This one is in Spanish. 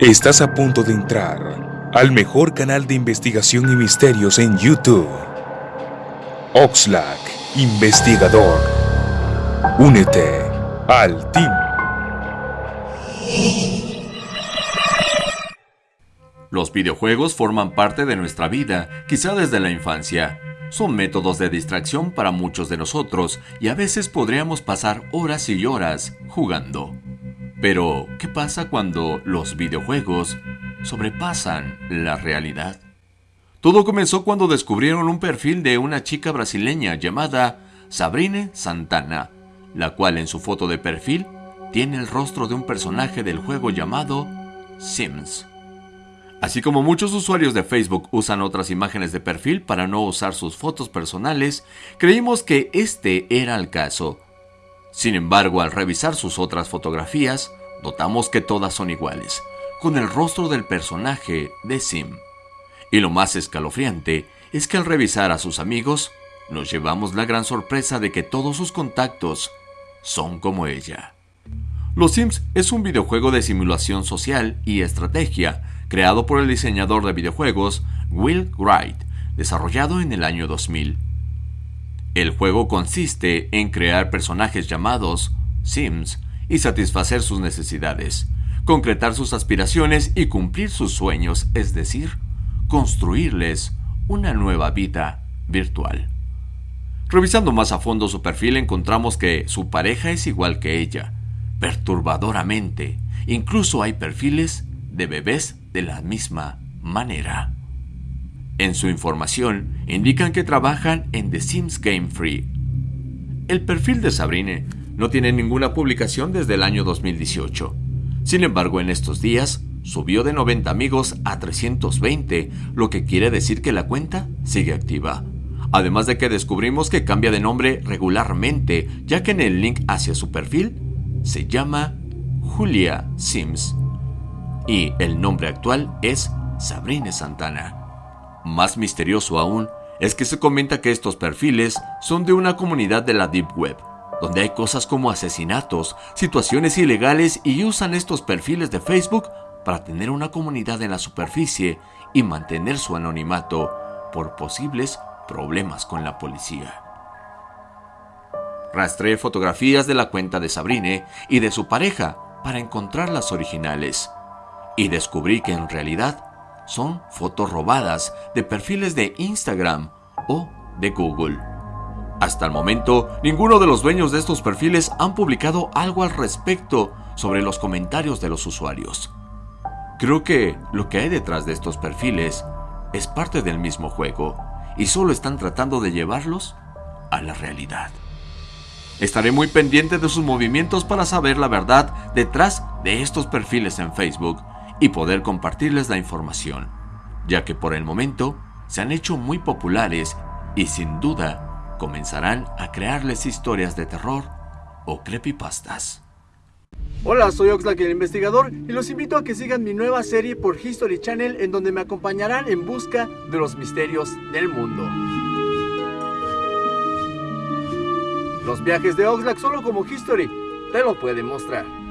Estás a punto de entrar al mejor canal de investigación y misterios en YouTube. Oxlack, investigador. Únete al team. Los videojuegos forman parte de nuestra vida, quizá desde la infancia. Son métodos de distracción para muchos de nosotros y a veces podríamos pasar horas y horas jugando. Pero, ¿qué pasa cuando los videojuegos sobrepasan la realidad? Todo comenzó cuando descubrieron un perfil de una chica brasileña llamada Sabrine Santana, la cual en su foto de perfil tiene el rostro de un personaje del juego llamado Sims. Así como muchos usuarios de Facebook usan otras imágenes de perfil para no usar sus fotos personales, creímos que este era el caso. Sin embargo, al revisar sus otras fotografías, notamos que todas son iguales, con el rostro del personaje de Sim. Y lo más escalofriante es que al revisar a sus amigos, nos llevamos la gran sorpresa de que todos sus contactos son como ella. Los Sims es un videojuego de simulación social y estrategia creado por el diseñador de videojuegos Will Wright, desarrollado en el año 2000. El juego consiste en crear personajes llamados Sims y satisfacer sus necesidades, concretar sus aspiraciones y cumplir sus sueños, es decir, construirles una nueva vida virtual. Revisando más a fondo su perfil encontramos que su pareja es igual que ella, perturbadoramente. Incluso hay perfiles de bebés de la misma manera. En su información indican que trabajan en The Sims Game Free. El perfil de Sabrine no tiene ninguna publicación desde el año 2018. Sin embargo, en estos días subió de 90 amigos a 320, lo que quiere decir que la cuenta sigue activa. Además de que descubrimos que cambia de nombre regularmente, ya que en el link hacia su perfil se llama Julia Sims y el nombre actual es Sabrina Santana. Más misterioso aún es que se comenta que estos perfiles son de una comunidad de la Deep Web, donde hay cosas como asesinatos, situaciones ilegales y usan estos perfiles de Facebook para tener una comunidad en la superficie y mantener su anonimato por posibles problemas con la policía. Rastreé fotografías de la cuenta de Sabrine y de su pareja para encontrar las originales y descubrí que en realidad son fotos robadas de perfiles de Instagram o de Google. Hasta el momento, ninguno de los dueños de estos perfiles han publicado algo al respecto sobre los comentarios de los usuarios. Creo que lo que hay detrás de estos perfiles es parte del mismo juego y solo están tratando de llevarlos a la realidad. Estaré muy pendiente de sus movimientos para saber la verdad detrás de estos perfiles en Facebook y poder compartirles la información, ya que por el momento se han hecho muy populares y sin duda comenzarán a crearles historias de terror o creepypastas. Hola, soy Oxlack el investigador y los invito a que sigan mi nueva serie por History Channel en donde me acompañarán en busca de los misterios del mundo. Los viajes de Oxlack solo como History te lo pueden mostrar.